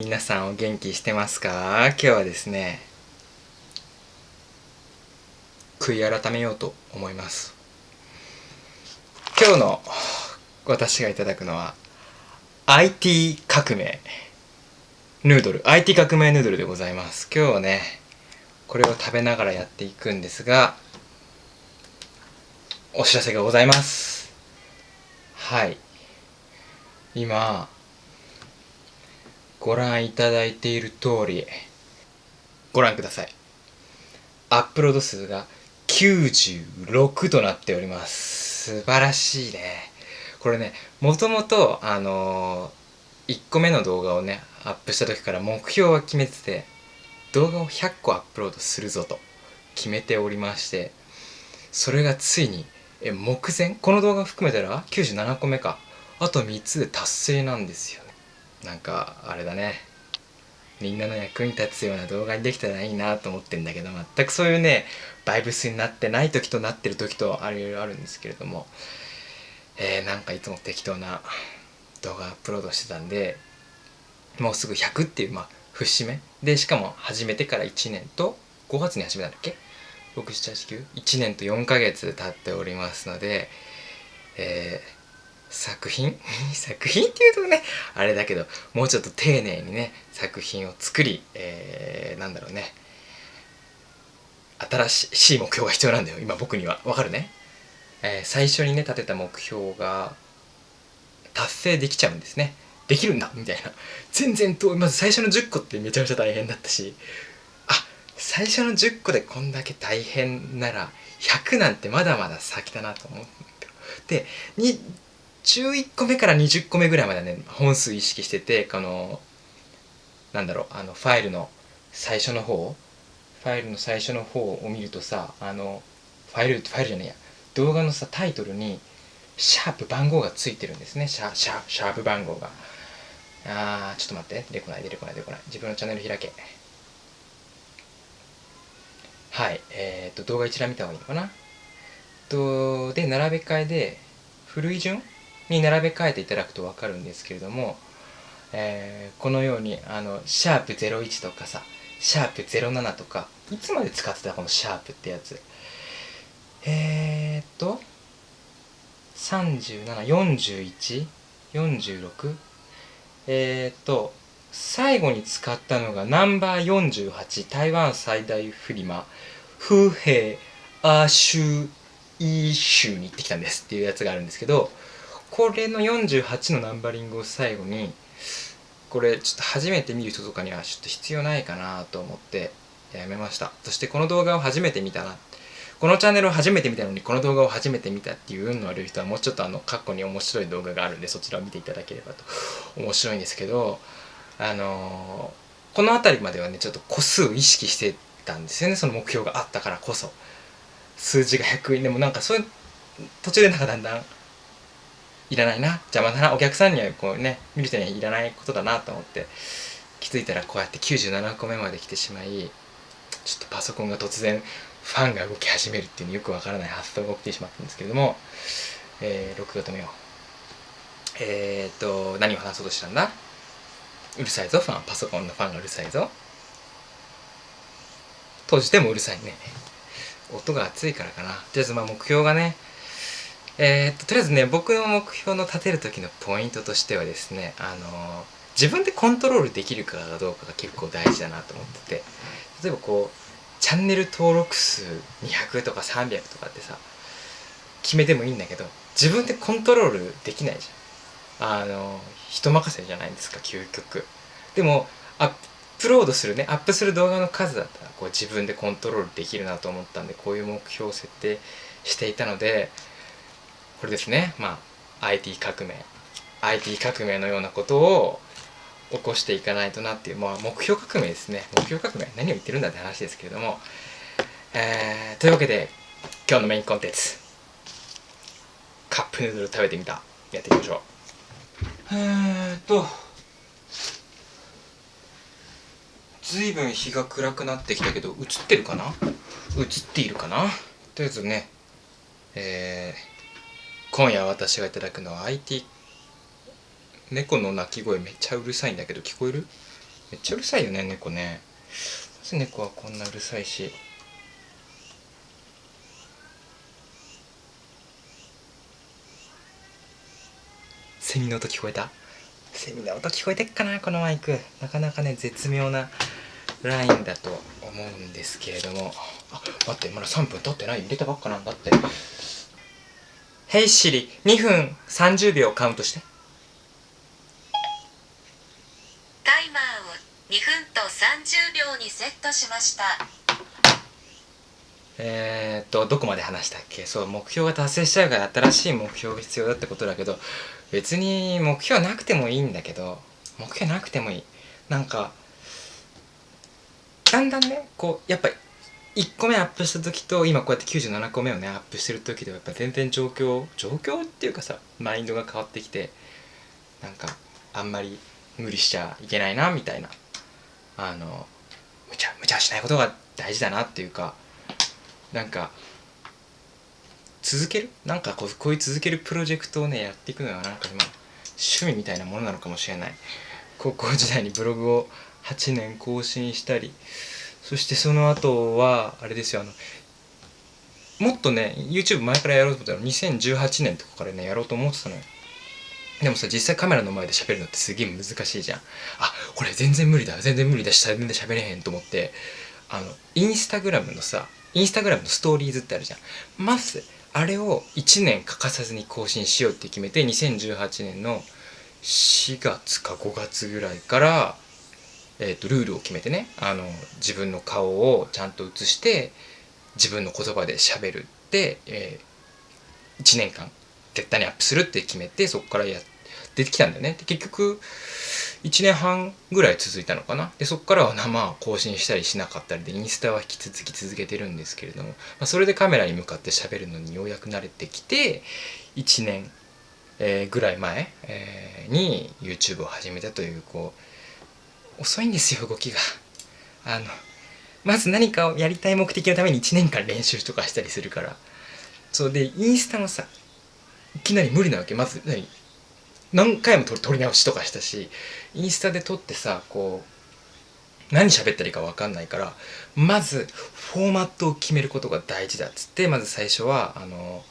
皆さんお元気してますか？今日はですね悔い改めようと思います。今日の私がいただくのは IT 革命ヌードル。IT 革命ヌードルでございます。今日はねこれを食べながらやっていくんですがお知らせがございます。はい。今ご覧いただいている通りご覧ください。アップロード数が96となっております。素晴らしいね。これねもともとあのー、1個目の動画をねアップした時から目標は決めてて動画を100個アップロードするぞと決めておりましてそれがついにえ目前？この動画含めたら97個目か。あと3つで達成なんですよね。なんかあれだね。みんなの役に立つような動画にできたらいいなと思ってんだけど全くそういうねバイブスになってない時となってる時とあるあるんですけれども。えー、なんかいつも適当な動画アップロードしてたんでもうすぐ100っていうまあ節目。でしかも始めてから1年と5月に始めたんだっけ？6789 1年と4ヶ月経っておりますのでえー作品？作品っていうとねあれだけどもうちょっと丁寧にね作品を作り、えー、なんだろうね。新しい目標が必要なんだよ今僕には。わかるね、えー、最初にね立てた目標が達成できちゃうんですね。できるんだみたいな。全然遠い。まず最初の10個ってめちゃめちゃ大変だったし。あ最初の10個でこんだけ大変なら100なんてまだまだ先だなと思ってで11個目から20個目ぐらいまでね本数意識しててこのなんだろうあのファイルの最初の方ファイルの最初の方を見るとさあのファイルファイルじゃねえや。動画のさタイトルにシャープ番号がついてるんですね。シャシャシャープ番号が。あーちょっと待って。出てこない出てこない出てこない。自分のチャンネル開け。はい。えー、っと動画一覧見た方がいいのかな？とで並べ替えで古い順？に並べ替えていただくと分かるんですけれども、えー、このようにあのシャープ01とかさシャープ07とかいつまで使ってたこのシャープってやつ。えー、っと374146えー、っと最後に使ったのがナンバー48台湾最大フリマ風平アーシュイー州に行ってきたんですっていうやつがあるんですけどこれの48のナンバリングを最後にこれちょっと初めて見る人とかにはちょっと必要ないかなと思ってやめました。そしてこの動画を初めて見たな。このチャンネルを初めて見たのにこの動画を初めて見たっていう運の悪い人はもうちょっとあの過去に面白い動画があるんでそちらを見ていただければと面白いんですけどあのー、この辺りまではねちょっと個数を意識してたんですよね。その目標があったからこそ。数字が100円。でもなんかそういう途中でなんかだんだんいらないな。邪魔だな。お客さんにはこうね見る人にはいらないことだなと思って気づいたらこうやって97個目まで来てしまいちょっとパソコンが突然ファンが動き始めるっていうよくわからない発想が起きてしまったんですけれども、えー、録画止めようえー、っと何を話そうとしたんだ？うるさいぞファン。パソコンのファンがうるさいぞ。閉じてもうるさいね。音が熱いからかな。とりあえずまあ目標がねえー、っととりあえずね僕の目標の立てる時のポイントとしてはですねあの自分でコントロールできるかどうかが結構大事だなと思ってて例えばこうチャンネル登録数200とか300とかってさ決めてもいいんだけど自分でコントロールできないじゃん。あの人任せじゃないですか究極。でもアップロードするねアップする動画の数だったらこう自分でコントロールできるなと思ったんでこういう目標を設定していたのでこれですね。まあ IT 革命。IT 革命のようなことを起こしていかないとなっていう、まあ、目標革命ですね。目標革命？何を言ってるんだって話ですけれども、えー、というわけで今日のメインコンテンツ。カップヌードル食べてみた。やっていきましょう。えーっとずいぶん日が暗くなってきたけど映ってるかな？映っているかな？とりあえずねえー今夜私がいただくのは IT 猫の鳴き声めっちゃうるさいんだけど聞こえる？めっちゃうるさいよね猫ね。なぜ猫はこんなうるさいし。セミの音聞こえた？セミの音聞こえてっかなこのマイク。なかなかね絶妙なラインだと思うんですけれども。あ待ってまだ3分経ってない。入れたばっかなんだって「Hey Siri 2分30秒カウントして」タイマーを2分と30秒にセットしました。えー、っとどこまで話したっけ？そう目標が達成しちゃうから新しい目標が必要だってことだけど別に目標なくてもいいんだけど目標なくてもいい。なんかだんだんねこうやっぱ1個目アップした時と今こうやって97個目をねアップしてる時ではやっぱ全然状況状況っていうかさマインドが変わってきてなんかあんまり無理しちゃいけないなみたいな。あの無茶無茶しないことが大事だなっていうかなんか続ける？なんかこうこういう続けるプロジェクトをねやっていくのはなんか今趣味みたいなものなのかもしれない。高校時代にブログを8年更新したりそしてその後はあれですよあのもっとね YouTube 前からやろうと思ったら2018年とかからねやろうと思ってたのよ。でもさ実際カメラの前で喋るのってすげえ難しいじゃん。あこれ全然無理だ全然無理だし全然喋れへんと思って。あのインスタグラムのさインスタグラムのストーリーズってあるじゃん。まずあれを1年欠かさずに更新しようって決めて2018年の4月か5月ぐらいからえーと、ルールを決めてねあの自分の顔をちゃんと写して自分の言葉で喋るって、えー、1年間絶対にアップするって決めてそこからや出てきたんだよね。で結局1年半ぐらい続いたのかな。でそこからは生更新したりしなかったりでインスタは引き続き続けてるんですけれども、まあ、それでカメラに向かって喋るのにようやく慣れてきて1年、えー、ぐらい前、えー、に YouTube を始めたというこう遅いんですよ動きが。あのまず何かをやりたい目的のために1年間練習とかしたりするから。そうでインスタもさいきなり無理なわけ。まず何？何回も撮り直しとかしたしインスタで撮ってさこう何喋ったらいいか分かんないからまずフォーマットを決めることが大事だっつってまず最初はあの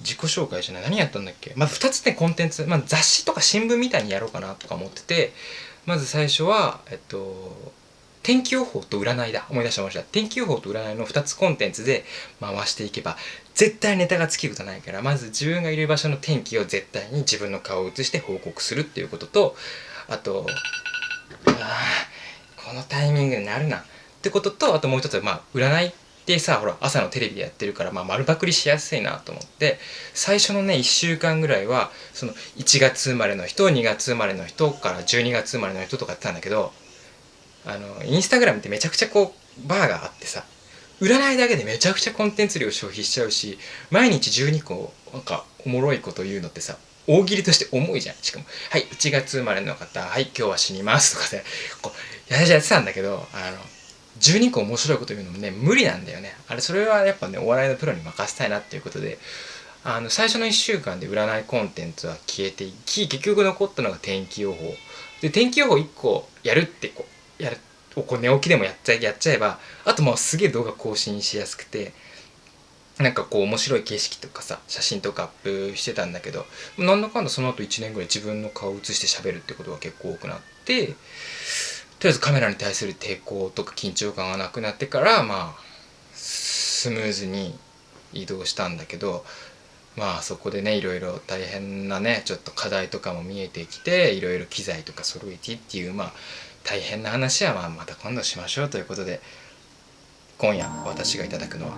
自己紹介じゃない何やったんだっけ？まず2つねコンテンツ、まあ、雑誌とか新聞みたいにやろうかなとか思っててまず最初は、えっと、天気予報と占いだ。思い出した思い出した。天気予報と占いの2つコンテンツで回していけば、絶対ネタが尽きることないから、まず自分がいる場所の天気を絶対に自分の顔を映して報告するっていうことと、あと、あこのタイミングになるな。ってことと、あともう一つは、まあ、占いでさほら朝のテレビでやってるから、まあ、丸パクリしやすいなと思って最初のね1週間ぐらいはその1月生まれの人2月生まれの人から12月生まれの人とかやってたんだけどあのインスタグラムってめちゃくちゃこうバーがあってさ占いだけでめちゃくちゃコンテンツ量消費しちゃうし毎日12個なんかおもろいこと言うのってさ大喜利として重いじゃん。しかも「はい1月生まれの方はい今日は死にます」とかでこうやってたんだけどあの12個面白いこと言うのもね無理なんだよね。あれそれはやっぱねお笑いのプロに任せたいなっていうことで。あの最初の1週間で占いコンテンツは消えていき結局残ったのが天気予報。で天気予報1個やるってこうやるこう寝起きでもやっちゃやっちゃえばあともうすげえ動画更新しやすくてなんかこう面白い景色とかさ写真とかアップしてたんだけどなんだかんだその後1年ぐらい自分の顔を写して喋るってことが結構多くなってとりあえずカメラに対する抵抗とか緊張感がなくなってからまあスムーズに移動したんだけどまあそこでねいろいろ大変なねちょっと課題とかも見えてきていろいろ機材とか揃えてっていうまあ大変な話はまあまた今度しましょうということで今夜私がいただくのは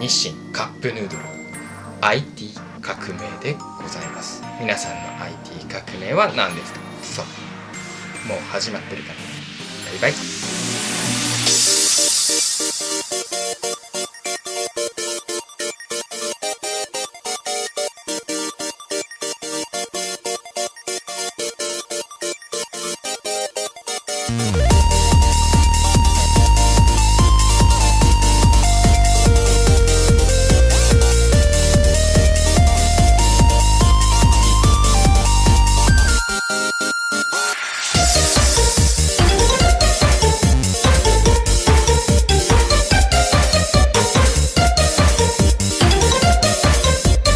日清カップヌードル。IT 革命でございます。皆さんの IT 革命は何ですか？そう。もう始まってるから。バイバ